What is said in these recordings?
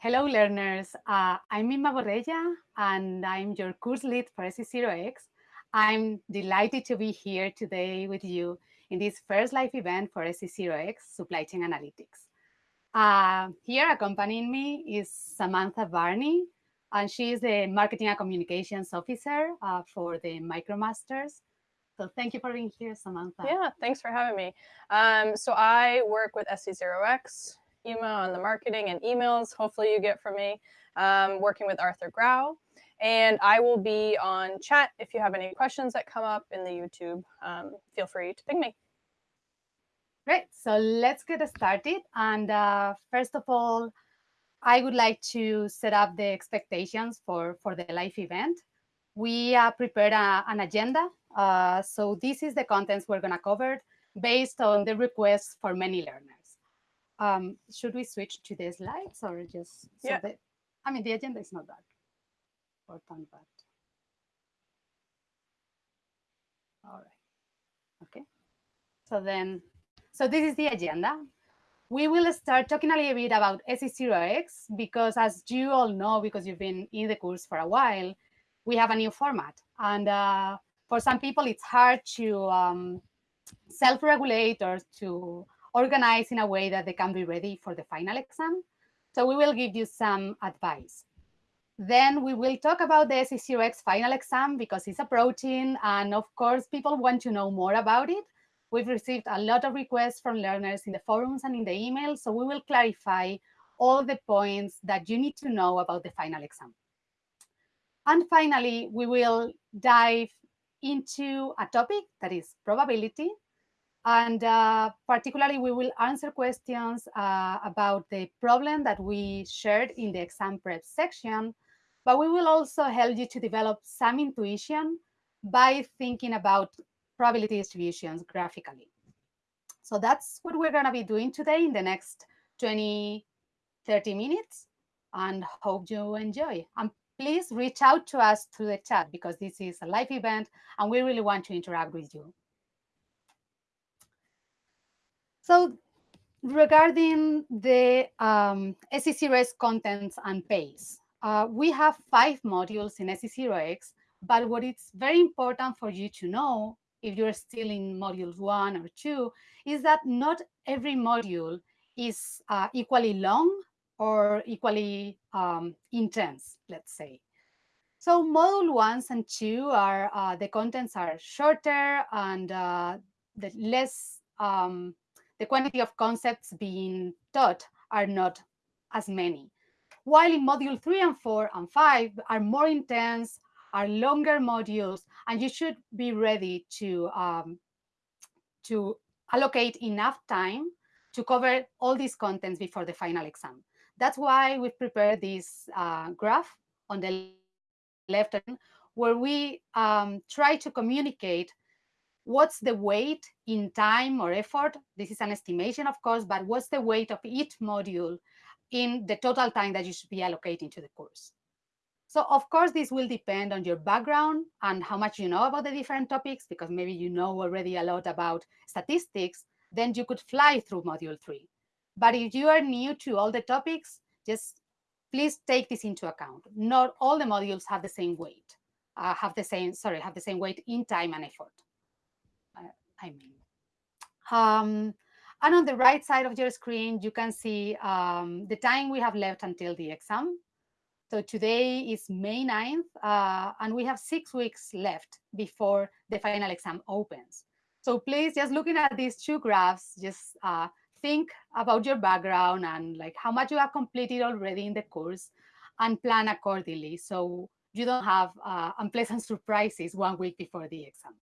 Hello, learners. Uh, I'm Inma Borrella, and I'm your course lead for SC0X. I'm delighted to be here today with you in this first live event for SC0X Supply Chain Analytics. Uh, here accompanying me is Samantha Barney, and she is the Marketing and Communications Officer uh, for the MicroMasters. So thank you for being here, Samantha. Yeah, thanks for having me. Um, so I work with SC0X email on the marketing and emails, hopefully you get from me, um, working with Arthur Grau. And I will be on chat if you have any questions that come up in the YouTube. Um, feel free to ping me. Great. So let's get started. And uh, first of all, I would like to set up the expectations for, for the live event. We uh, prepared a, an agenda. Uh, so this is the contents we're going to cover based on the requests for many learners. Um, should we switch to the slides or just so yeah. that, I mean, the agenda is not that important, but all right. Okay. So then, so this is the agenda. We will start talking a little bit about SC0X because as you all know, because you've been in the course for a while, we have a new format. And uh, for some people, it's hard to um, self-regulate or to organized in a way that they can be ready for the final exam. So we will give you some advice. Then we will talk about the SC0X final exam because it's approaching. And of course, people want to know more about it. We've received a lot of requests from learners in the forums and in the email. So we will clarify all the points that you need to know about the final exam. And finally, we will dive into a topic that is probability and uh, particularly, we will answer questions uh, about the problem that we shared in the exam prep section, but we will also help you to develop some intuition by thinking about probability distributions graphically. So that's what we're going to be doing today in the next 20, 30 minutes, and hope you enjoy. And please reach out to us through the chat because this is a live event, and we really want to interact with you. So regarding the um, SC0X contents and pace, uh, we have five modules in SC0X, but what is very important for you to know if you're still in modules one or two is that not every module is uh, equally long or equally um, intense, let's say. So module ones and two are, uh, the contents are shorter and uh, the less um, the quantity of concepts being taught are not as many. While in module three and four and five are more intense, are longer modules, and you should be ready to, um, to allocate enough time to cover all these contents before the final exam. That's why we've prepared this uh, graph on the left where we um, try to communicate what's the weight in time or effort? This is an estimation, of course, but what's the weight of each module in the total time that you should be allocating to the course? So of course, this will depend on your background and how much you know about the different topics, because maybe you know already a lot about statistics, then you could fly through module three. But if you are new to all the topics, just please take this into account. Not all the modules have the same weight, uh, have the same, sorry, have the same weight in time and effort. I mean. Um, and on the right side of your screen, you can see um, the time we have left until the exam. So today is May 9th, uh, and we have six weeks left before the final exam opens. So please, just looking at these two graphs, just uh, think about your background and like how much you have completed already in the course and plan accordingly so you don't have uh, unpleasant surprises one week before the exam.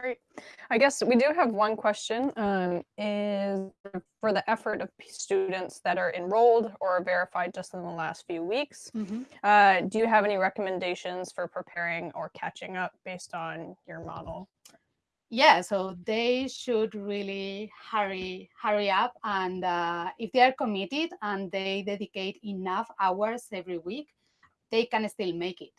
Great. I guess we do have one question um, is for the effort of students that are enrolled or verified just in the last few weeks. Mm -hmm. uh, do you have any recommendations for preparing or catching up based on your model? Yeah, so they should really hurry, hurry up. And uh, if they are committed and they dedicate enough hours every week, they can still make it.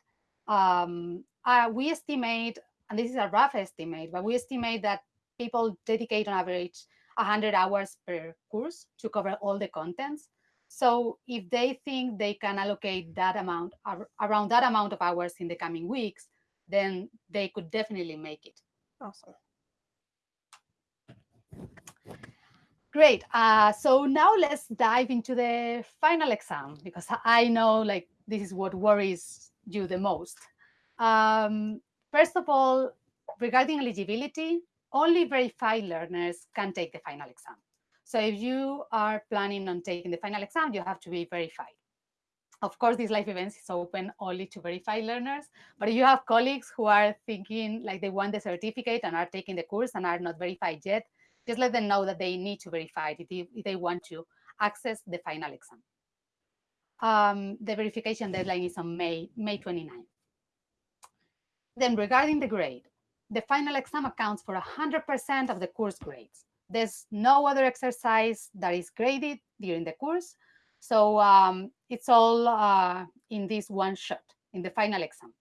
Um, uh, we estimate and this is a rough estimate, but we estimate that people dedicate on average 100 hours per course to cover all the contents. So if they think they can allocate that amount around that amount of hours in the coming weeks, then they could definitely make it. Awesome. Great. Uh, so now let's dive into the final exam because I know like this is what worries you the most. Um, first of all, regarding eligibility, only verified learners can take the final exam. So if you are planning on taking the final exam, you have to be verified. Of course, this live event is open only to verified learners, but if you have colleagues who are thinking like they want the certificate and are taking the course and are not verified yet, just let them know that they need to verify it if, if they want to access the final exam. Um, the verification deadline is on May, May 29th. Then regarding the grade, the final exam accounts for 100% of the course grades. There's no other exercise that is graded during the course. So um, it's all uh, in this one shot, in the final exam.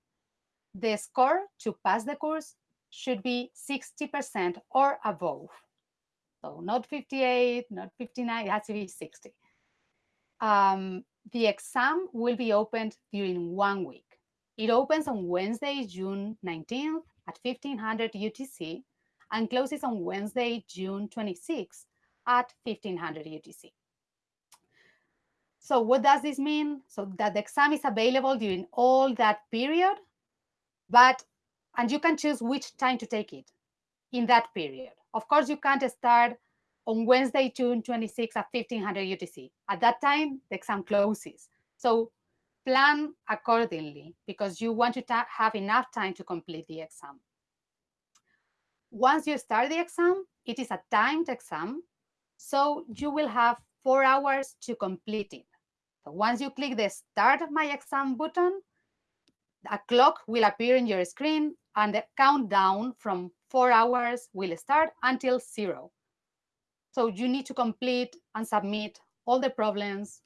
The score to pass the course should be 60% or above. So not 58, not 59, it has to be 60. Um, the exam will be opened during one week. It opens on Wednesday, June 19th at 1500 UTC and closes on Wednesday, June 26th at 1500 UTC. So what does this mean? So that the exam is available during all that period, but, and you can choose which time to take it in that period. Of course, you can't start on Wednesday, June 26 at 1500 UTC. At that time, the exam closes. So plan accordingly because you want to have enough time to complete the exam. Once you start the exam, it is a timed exam, so you will have four hours to complete it. So once you click the Start My Exam button, a clock will appear in your screen and the countdown from four hours will start until zero. So you need to complete and submit all the problems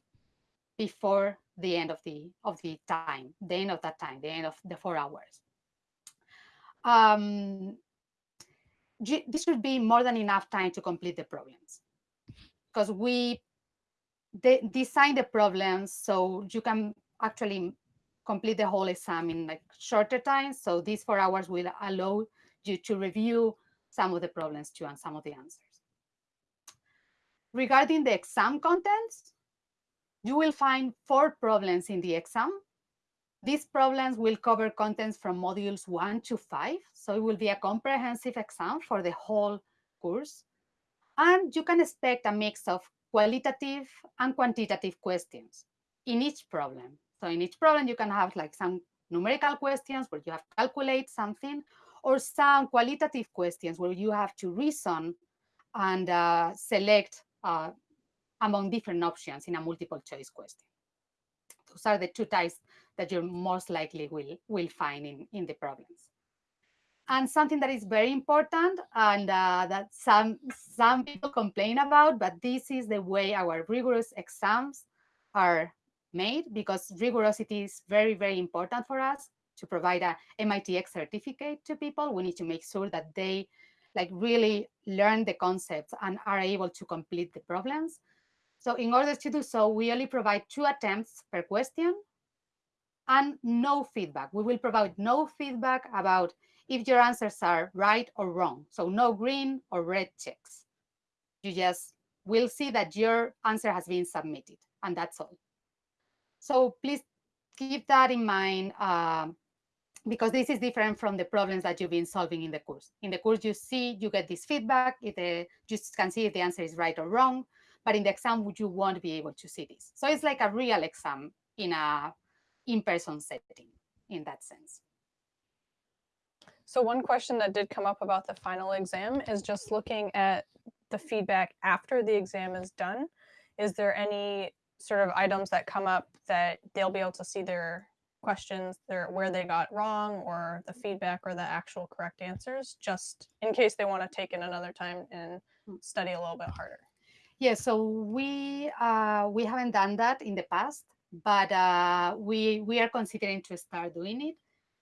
before the end of the of the time, the end of that time, the end of the four hours. Um, this should be more than enough time to complete the problems because we de design the problems so you can actually complete the whole exam in like shorter time. So these four hours will allow you to review some of the problems too and some of the answers. Regarding the exam contents, you will find four problems in the exam. These problems will cover contents from modules one to five. So it will be a comprehensive exam for the whole course. And you can expect a mix of qualitative and quantitative questions in each problem. So in each problem, you can have like some numerical questions where you have to calculate something or some qualitative questions where you have to reason and uh, select uh, among different options in a multiple choice question. Those are the two types that you're most likely will, will find in, in the problems. And something that is very important and uh, that some, some people complain about, but this is the way our rigorous exams are made because rigorosity is very, very important for us to provide a MITx certificate to people. We need to make sure that they like really learn the concepts and are able to complete the problems. So in order to do so, we only provide two attempts per question and no feedback. We will provide no feedback about if your answers are right or wrong. So no green or red checks. You just will see that your answer has been submitted and that's all. So please keep that in mind um, because this is different from the problems that you've been solving in the course. In the course, you see, you get this feedback, uh, you can see if the answer is right or wrong, but in the exam, you won't be able to see this. So it's like a real exam in a in-person setting in that sense. So one question that did come up about the final exam is just looking at the feedback after the exam is done. Is there any sort of items that come up that they'll be able to see their questions, their where they got wrong or the feedback or the actual correct answers, just in case they want to take it another time and hmm. study a little bit harder. Yeah, so we uh, we haven't done that in the past, but uh, we we are considering to start doing it.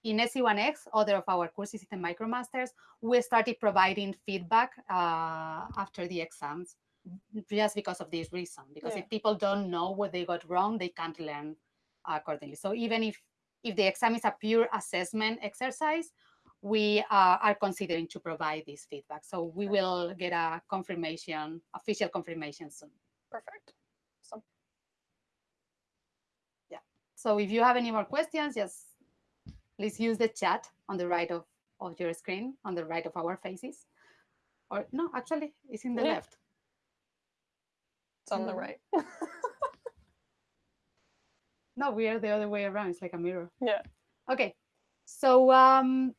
in SC1X, other of our courses in the MicroMasters, we started providing feedback uh, after the exams just because of this reason. Because yeah. if people don't know what they got wrong, they can't learn accordingly. So even if if the exam is a pure assessment exercise, we uh, are considering to provide this feedback. So we will get a confirmation, official confirmation soon. Perfect. Awesome. Yeah. So if you have any more questions, just please use the chat on the right of, of your screen, on the right of our faces. Or no, actually, it's in the yeah. left. It's on the right. no, we are the other way around. It's like a mirror. Yeah. Okay. So um,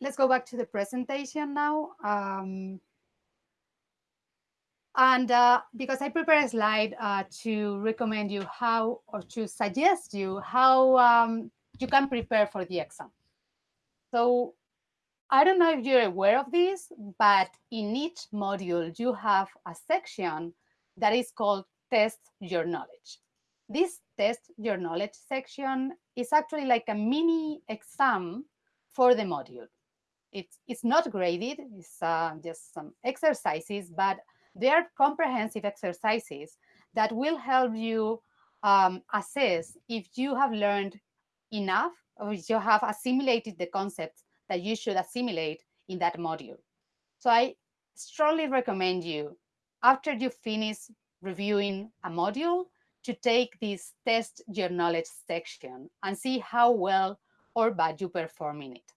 let's go back to the presentation now. Um, and uh, because I prepared a slide uh, to recommend you how, or to suggest you how um, you can prepare for the exam. So I don't know if you're aware of this, but in each module, you have a section that is called Test Your Knowledge. This Test Your Knowledge section is actually like a mini exam for the module. It's, it's not graded, it's uh, just some exercises, but they are comprehensive exercises that will help you um, assess if you have learned enough or if you have assimilated the concepts that you should assimilate in that module. So I strongly recommend you, after you finish reviewing a module, to take this test your knowledge section and see how well or bad you perform in it.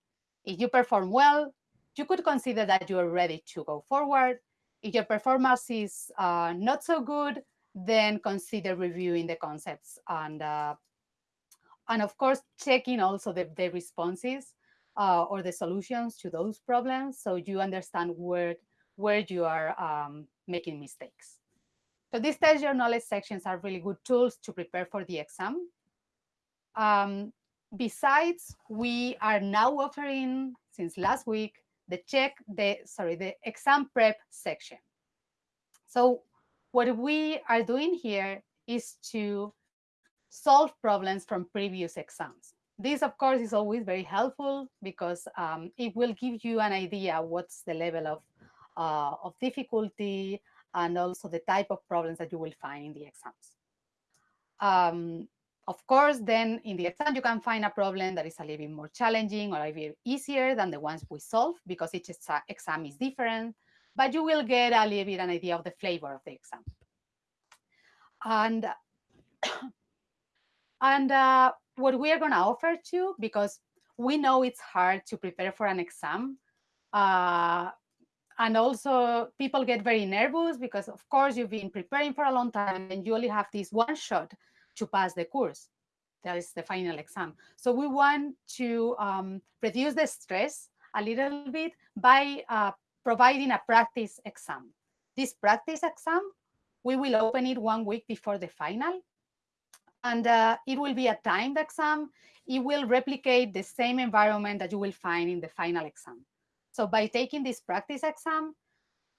If you perform well, you could consider that you are ready to go forward. If your performance is uh, not so good, then consider reviewing the concepts and uh, and of course checking also the, the responses uh, or the solutions to those problems so you understand where, where you are um, making mistakes. So these test your knowledge sections are really good tools to prepare for the exam. Um, besides, we are now offering, since last week, the check, the sorry, the exam prep section. So what we are doing here is to solve problems from previous exams. This, of course, is always very helpful because um, it will give you an idea what's the level of, uh, of difficulty and also the type of problems that you will find in the exams. Um, of course, then in the exam, you can find a problem that is a little bit more challenging or a little bit easier than the ones we solve because each exam is different, but you will get a little bit an idea of the flavor of the exam. And, and uh, what we are going to offer to, you, because we know it's hard to prepare for an exam. Uh, and also people get very nervous because of course you've been preparing for a long time and you only have this one shot to pass the course. That is the final exam. So we want to um, reduce the stress a little bit by uh, providing a practice exam. This practice exam, we will open it one week before the final and uh, it will be a timed exam. It will replicate the same environment that you will find in the final exam. So by taking this practice exam,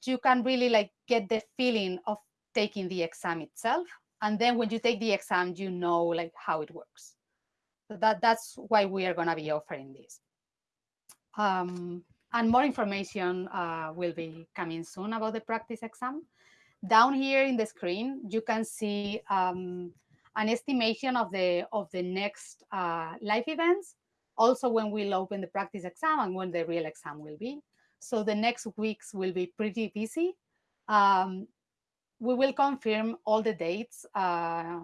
you can really like get the feeling of taking the exam itself. And then when you take the exam, you know like how it works. So that, that's why we are gonna be offering this. Um, and more information uh, will be coming soon about the practice exam. Down here in the screen, you can see um, an estimation of the of the next uh, live events, also when we'll open the practice exam and when the real exam will be. So the next weeks will be pretty busy. Um, we will confirm all the dates uh,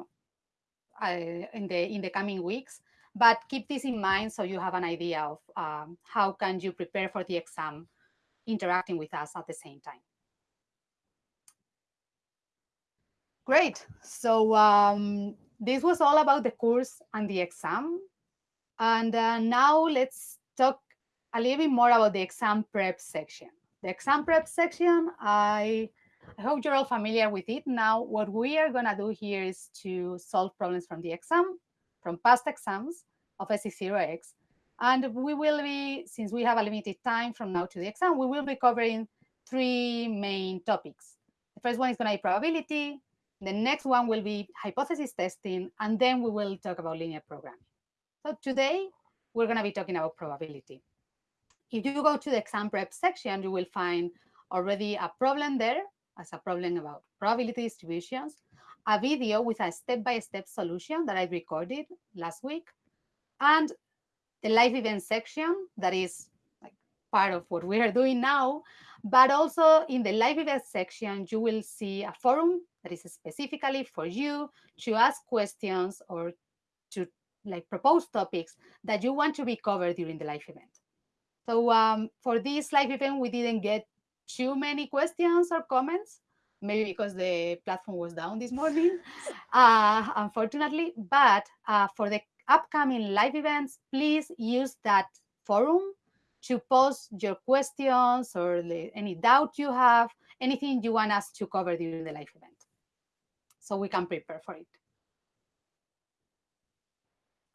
uh, in the in the coming weeks, but keep this in mind so you have an idea of um, how can you prepare for the exam interacting with us at the same time. Great. So um, this was all about the course and the exam. And uh, now let's talk a little bit more about the exam prep section. The exam prep section, I, I hope you're all familiar with it. Now, what we are going to do here is to solve problems from the exam, from past exams of SC0X. And we will be, since we have a limited time from now to the exam, we will be covering three main topics. The first one is going to be probability, the next one will be hypothesis testing, and then we will talk about linear programming. So today, we're going to be talking about probability. If you go to the exam prep section, you will find already a problem there as a problem about probability distributions, a video with a step-by-step -step solution that I recorded last week, and the live event section that is like part of what we are doing now. But also in the live event section, you will see a forum that is specifically for you to ask questions or to like propose topics that you want to be covered during the live event. So um, for this live event, we didn't get too many questions or comments, maybe because the platform was down this morning, uh, unfortunately. But uh, for the upcoming live events, please use that forum to post your questions or the, any doubt you have, anything you want us to cover during the live event. So we can prepare for it.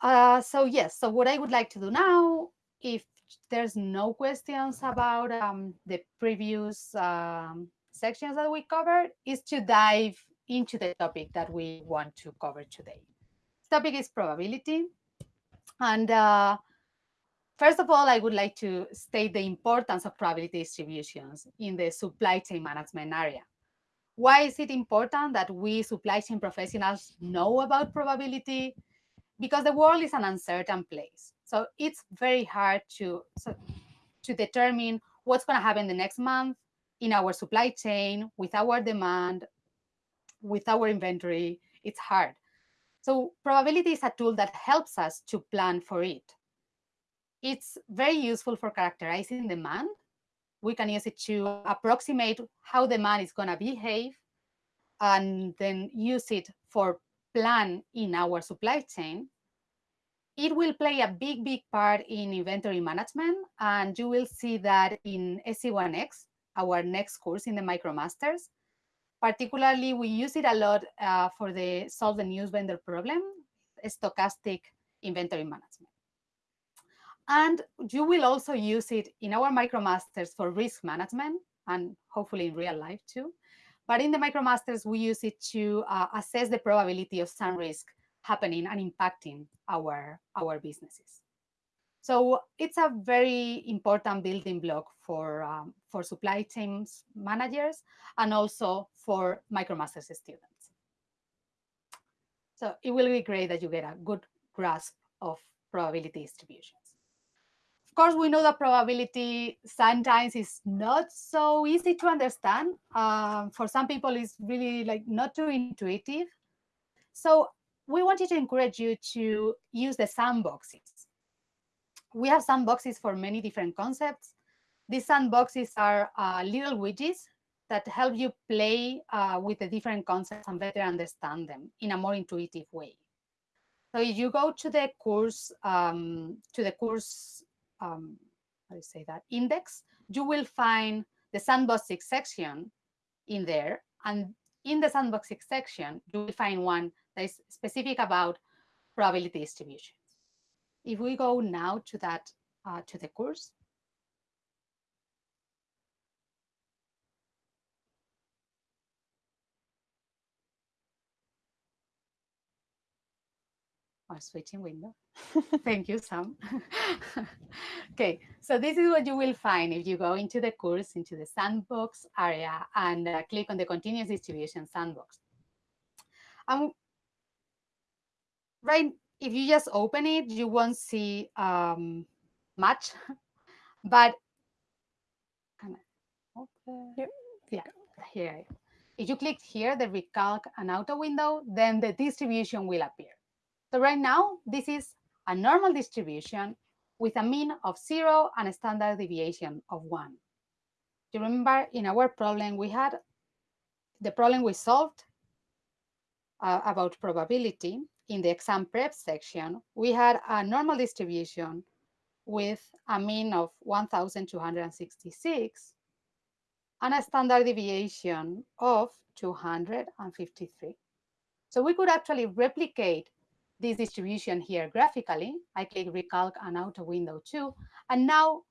Uh, so yes, so what I would like to do now, if there's no questions about um, the previous um, sections that we covered, is to dive into the topic that we want to cover today. This topic is probability. And uh, first of all, I would like to state the importance of probability distributions in the supply chain management area. Why is it important that we supply chain professionals know about probability? Because the world is an uncertain place. So it's very hard to, so, to determine what's going to happen the next month in our supply chain, with our demand, with our inventory. It's hard. So probability is a tool that helps us to plan for it. It's very useful for characterizing demand. We can use it to approximate how demand is going to behave and then use it for plan in our supply chain it will play a big, big part in inventory management. And you will see that in SC1X, our next course in the MicroMasters. Particularly, we use it a lot uh, for the solve the news vendor problem, stochastic inventory management. And you will also use it in our MicroMasters for risk management and hopefully in real life too. But in the MicroMasters, we use it to uh, assess the probability of some risk happening and impacting our, our businesses. So it's a very important building block for, um, for supply chains managers and also for MicroMasters students. So it will be great that you get a good grasp of probability distributions. Of course, we know that probability sometimes is not so easy to understand. Um, for some people, it's really like not too intuitive. So we wanted to encourage you to use the sandboxes. We have sandboxes for many different concepts. These sandboxes are uh, little widgets that help you play uh, with the different concepts and better understand them in a more intuitive way. So if you go to the course, um, to the course, um, how do you say that, index, you will find the sandboxes section in there. And in the sandboxes section, you will find one that is specific about probability distributions. If we go now to that, uh, to the course, or switching window. Thank you, Sam. okay, so this is what you will find if you go into the course, into the sandbox area and uh, click on the continuous distribution sandbox. Um, right, if you just open it, you won't see um, much, but okay. yeah, here. If you click here, the recalc and auto window, then the distribution will appear. So right now, this is a normal distribution with a mean of zero and a standard deviation of one. You remember in our problem, we had the problem we solved uh, about probability in the exam prep section, we had a normal distribution with a mean of 1,266 and a standard deviation of 253. So we could actually replicate this distribution here graphically. I click recalc and auto window two, and now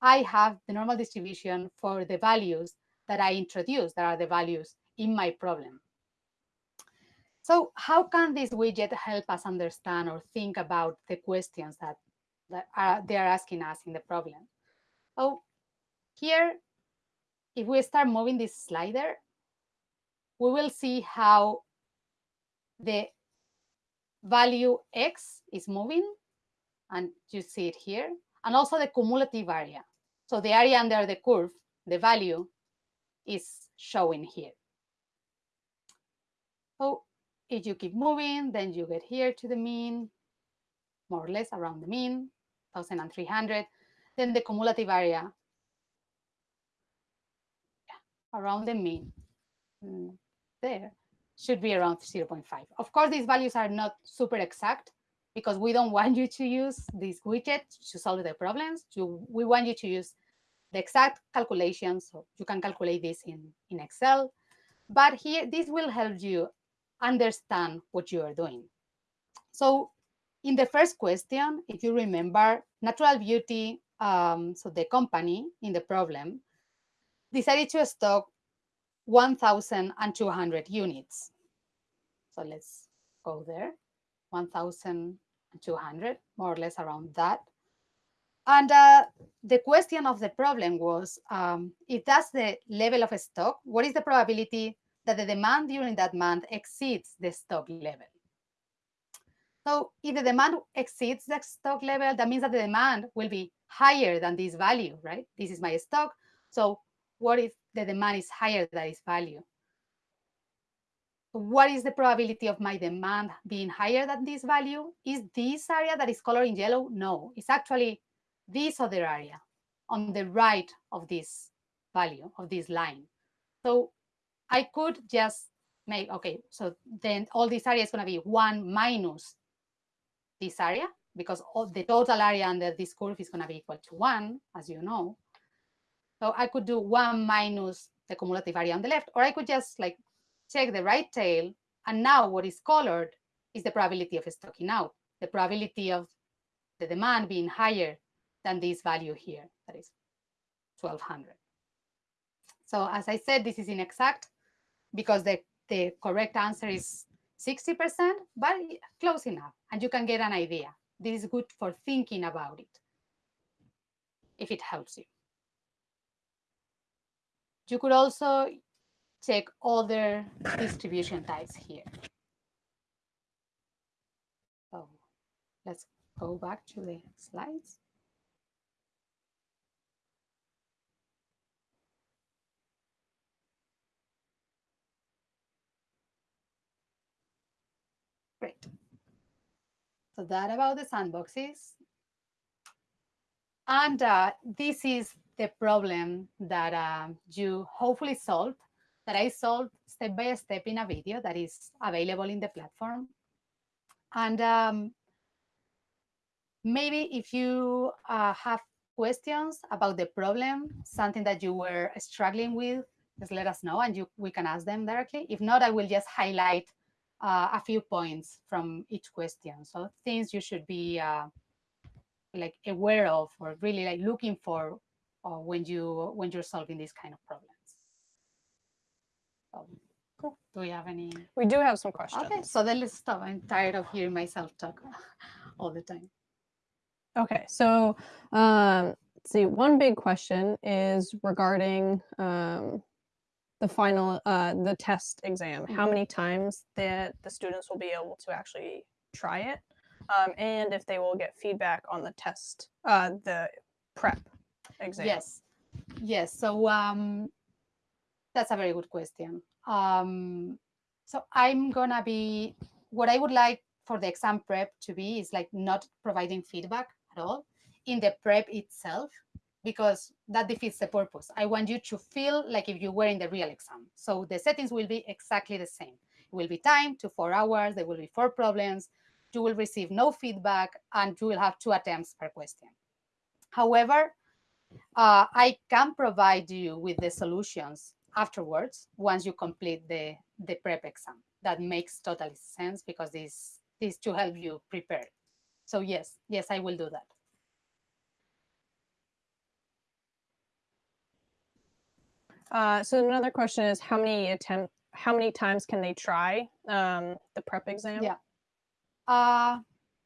I have the normal distribution for the values that I introduced, that are the values in my problem. So how can this widget help us understand or think about the questions that, that are, they are asking us in the problem? Oh, here, if we start moving this slider, we will see how the value x is moving, and you see it here, and also the cumulative area. So the area under the curve, the value, is showing here. So if you keep moving, then you get here to the mean, more or less around the mean, 1,300. Then the cumulative area around the mean mm, there should be around 0.5. Of course, these values are not super exact because we don't want you to use this widget to solve the problems. We want you to use the exact calculations. So you can calculate this in, in Excel. But here, this will help you understand what you are doing. So in the first question, if you remember, Natural Beauty, um, so the company in the problem, decided to stock 1,200 units. So let's go there, 1,200, more or less around that. And uh, the question of the problem was, um, if that's the level of stock, what is the probability that the demand during that month exceeds the stock level. So if the demand exceeds the stock level, that means that the demand will be higher than this value, right? This is my stock. So what if the demand is higher than its value? What is the probability of my demand being higher than this value? Is this area that is colored in yellow? No, it's actually this other area on the right of this value, of this line. So I could just make, okay, so then all this area is going to be 1 minus this area, because all the total area under this curve is going to be equal to 1, as you know. So I could do 1 minus the cumulative area on the left, or I could just like check the right tail, and now what is colored is the probability of stocking out, the probability of the demand being higher than this value here, that is 1200. So as I said, this is inexact, because the, the correct answer is 60%, but close enough. And you can get an idea. This is good for thinking about it, if it helps you. You could also check other distribution types here. Oh, let's go back to the slides. Great. So that about the sandboxes. And uh, this is the problem that uh, you hopefully solved, that I solved step by step in a video that is available in the platform. And um, maybe if you uh, have questions about the problem, something that you were struggling with, just let us know and you, we can ask them directly. If not, I will just highlight uh, a few points from each question. So things you should be uh, like aware of or really like looking for uh, when you when you're solving these kind of problems. So, cool. Do we have any? We do have some questions. Okay, so then let's stop. I'm tired of hearing myself talk all the time. Okay, so um, see, one big question is regarding um, the final uh, the test exam how mm-hmm. many times that the students will be able to actually try it um, and if they will get feedback on the test uh, the prep exam. Yes. Yes so um, that's a very good question. Um, so i'm gonna be what i would like for the exam prep to be is like not providing feedback at all. In the prep itself because that defeats the purpose. I want you to feel like if you were in the real exam. So the settings will be exactly the same. It will be time to four hours. There will be four problems. You will receive no feedback and you will have two attempts per question. However, uh, I can provide you with the solutions afterwards once you complete the, the prep exam. That makes total sense because this, this to help you prepare. So yes, yes, I will do that. Uh, so another question is how many attempt how many times can they try um, the prep exam? Yeah. Uh,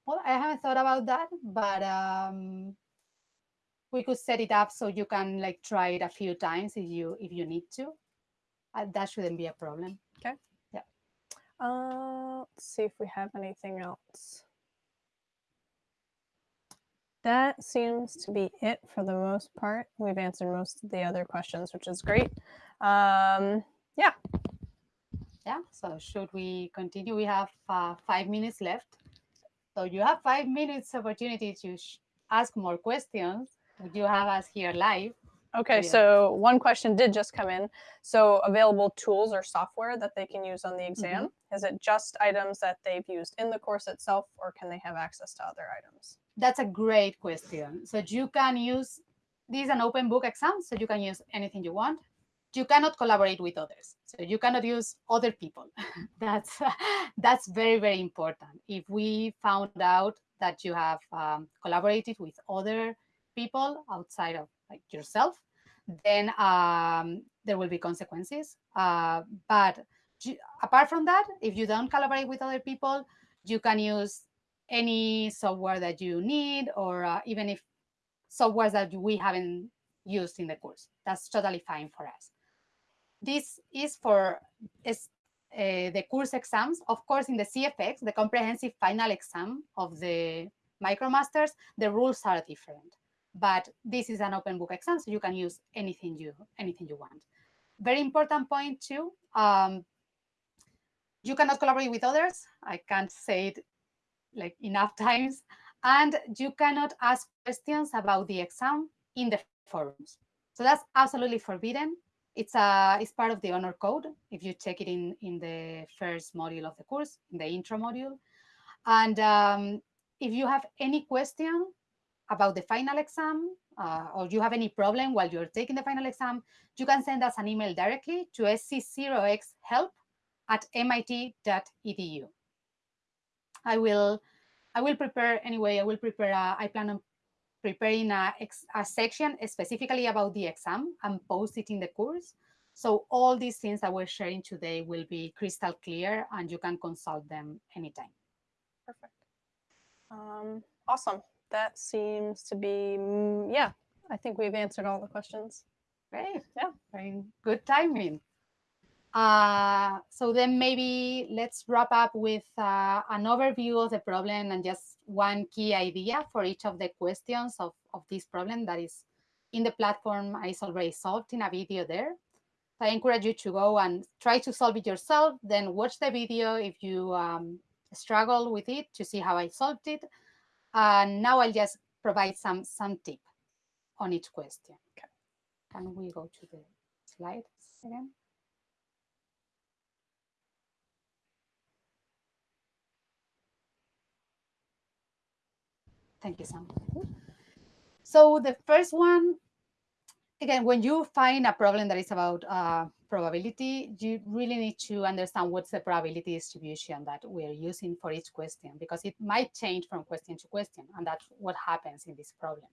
well, I haven't thought about that, but um, we could set it up so you can like try it a few times if you if you need to. Uh, that shouldn't be a problem. Okay. Yeah. Uh, let's see if we have anything else. That seems to be it for the most part. We've answered most of the other questions, which is great. Um, yeah. Yeah, so should we continue? We have uh, five minutes left. So you have five minutes opportunity to ask more questions. You have us here live. Okay, yeah. so one question did just come in. So available tools or software that they can use on the exam? Mm -hmm. Is it just items that they've used in the course itself or can they have access to other items? That's a great question. So you can use, this is an open book exam, so you can use anything you want. You cannot collaborate with others. So you cannot use other people. that's, that's very, very important. If we found out that you have um, collaborated with other people outside of like yourself, then um, there will be consequences. Uh, but apart from that, if you don't collaborate with other people, you can use any software that you need or uh, even if software that we haven't used in the course. That's totally fine for us. This is for is, uh, the course exams. Of course, in the CFX, the comprehensive final exam of the MicroMasters, the rules are different but this is an open book exam, so you can use anything you anything you want. Very important point too, um, you cannot collaborate with others. I can't say it like enough times. And you cannot ask questions about the exam in the forums. So that's absolutely forbidden. It's a it's part of the honor code if you check it in in the first module of the course, in the intro module. And um, if you have any question, about the final exam uh, or you have any problem while you're taking the final exam, you can send us an email directly to sc0xhelp at mit.edu. I will, I will prepare anyway. I will prepare. A, I plan on preparing a, a section specifically about the exam and post it in the course. So all these things that we're sharing today will be crystal clear, and you can consult them anytime. Perfect. Um, awesome that seems to be, mm, yeah, I think we've answered all the questions. Great, yeah, very good timing. Uh, so then maybe let's wrap up with uh, an overview of the problem and just one key idea for each of the questions of, of this problem that is in the platform is already solved in a video there. So I encourage you to go and try to solve it yourself, then watch the video if you um, struggle with it to see how I solved it. And now I'll just provide some, some tip on each question. Okay. Can we go to the slides again? Thank you, Sam. So the first one, again, when you find a problem that is about uh, probability, you really need to understand what's the probability distribution that we're using for each question, because it might change from question to question, and that's what happens in this problem.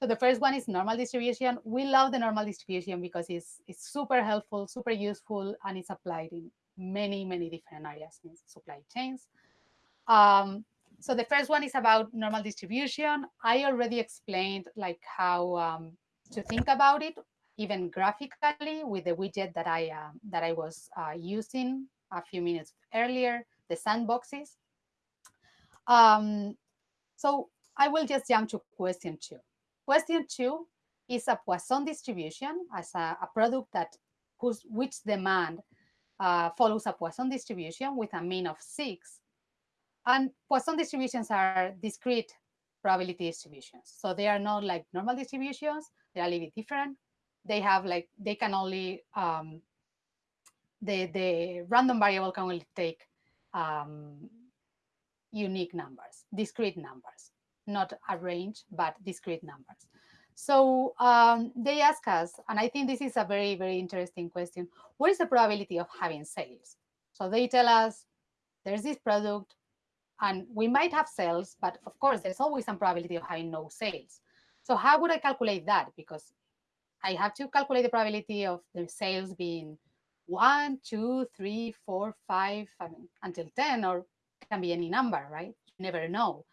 So the first one is normal distribution. We love the normal distribution because it's, it's super helpful, super useful, and it's applied in many, many different areas in supply chains. Um, so the first one is about normal distribution. I already explained like how um, to think about it even graphically with the widget that I uh, that I was uh, using a few minutes earlier, the sandboxes. Um, so I will just jump to question two. Question two is a Poisson distribution as a, a product that whose which demand uh, follows a Poisson distribution with a mean of six. And Poisson distributions are discrete probability distributions. So they are not like normal distributions, they're a little bit different they have like they can only um, the the random variable can only take um, unique numbers, discrete numbers, not a range, but discrete numbers. So um, they ask us, and I think this is a very, very interesting question, what is the probability of having sales? So they tell us there's this product and we might have sales, but of course, there's always some probability of having no sales. So how would I calculate that? Because I have to calculate the probability of the sales being one, two, three, four, five, I mean, until 10, or can be any number, right? You never know.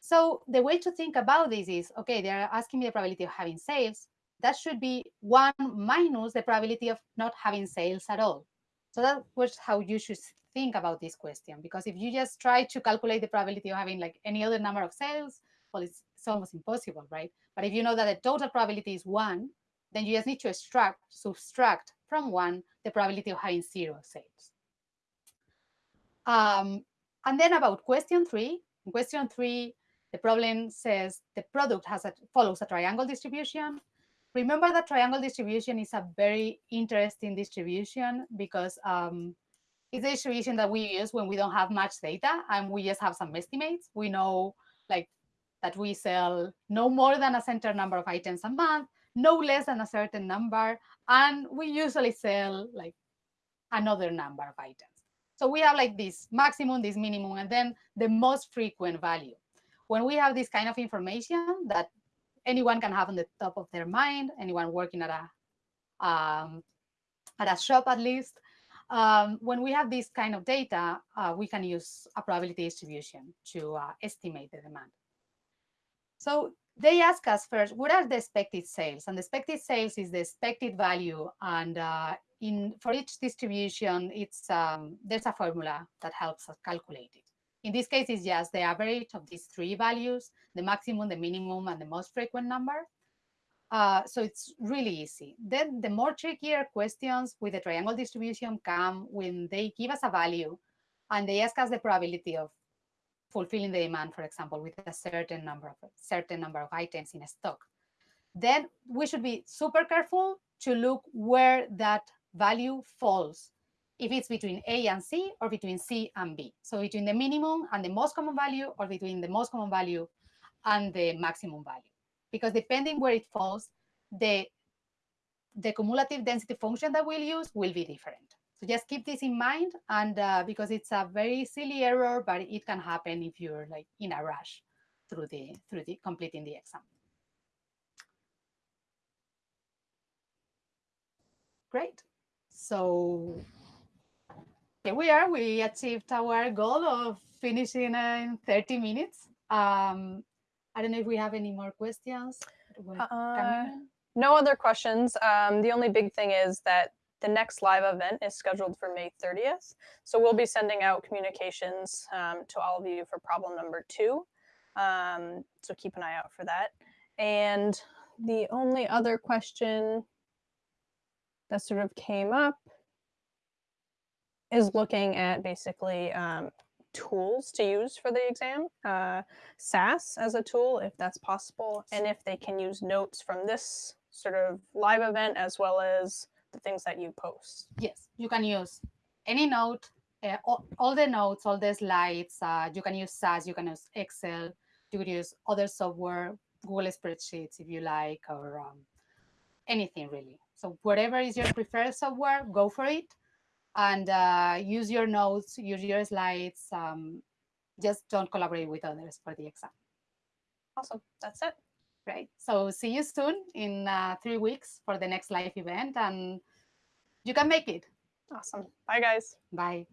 So the way to think about this is, okay, they're asking me the probability of having sales. That should be one minus the probability of not having sales at all. So that was how you should think about this question. Because if you just try to calculate the probability of having like any other number of sales, well, it's, it's almost impossible, right? But if you know that the total probability is one, then you just need to extract, subtract from one the probability of having zero sales. Um, and then about question three, in question three, the problem says the product has a, follows a triangle distribution. Remember that triangle distribution is a very interesting distribution because um, it's a distribution that we use when we don't have much data and we just have some estimates. We know like that we sell no more than a certain number of items a month, no less than a certain number, and we usually sell like another number of items. So we have like this maximum, this minimum, and then the most frequent value when we have this kind of information that anyone can have on the top of their mind, anyone working at a um, at a shop at least, um, when we have this kind of data, uh, we can use a probability distribution to uh, estimate the demand. So they ask us first, what are the expected sales? And the expected sales is the expected value. And uh, in for each distribution, it's um, there's a formula that helps us calculate it. In this case, it's just the average of these three values, the maximum, the minimum, and the most frequent number. Uh, so it's really easy. Then the more trickier questions with the triangle distribution come when they give us a value and they ask us the probability of fulfilling the demand, for example, with a certain number of certain number of items in a stock. Then we should be super careful to look where that value falls if it's between A and C or between C and B. So between the minimum and the most common value or between the most common value and the maximum value. Because depending where it falls, the, the cumulative density function that we'll use will be different. So just keep this in mind and uh, because it's a very silly error, but it can happen if you're like in a rush through the through the completing the exam. Great. So here we are. We achieved our goal of finishing in 30 minutes. Um, I don't know if we have any more questions. Uh, no other questions. Um, the only big thing is that the next live event is scheduled for May 30th. So we'll be sending out communications um, to all of you for problem number two. Um, so keep an eye out for that. And the only other question that sort of came up is looking at basically um, tools to use for the exam, uh, SAS as a tool, if that's possible, and if they can use notes from this sort of live event as well as the things that you post. Yes, you can use any note, uh, all, all, the notes, all the slides. Uh, you can use SAS, you can use Excel, you could use other software, Google Spreadsheets if you like, or um, anything really. So whatever is your preferred software, go for it and uh, use your notes, use your slides. Um, just don't collaborate with others for the exam. Awesome. That's it. Great. So see you soon in uh, three weeks for the next live event and you can make it. Awesome. Bye, guys. Bye.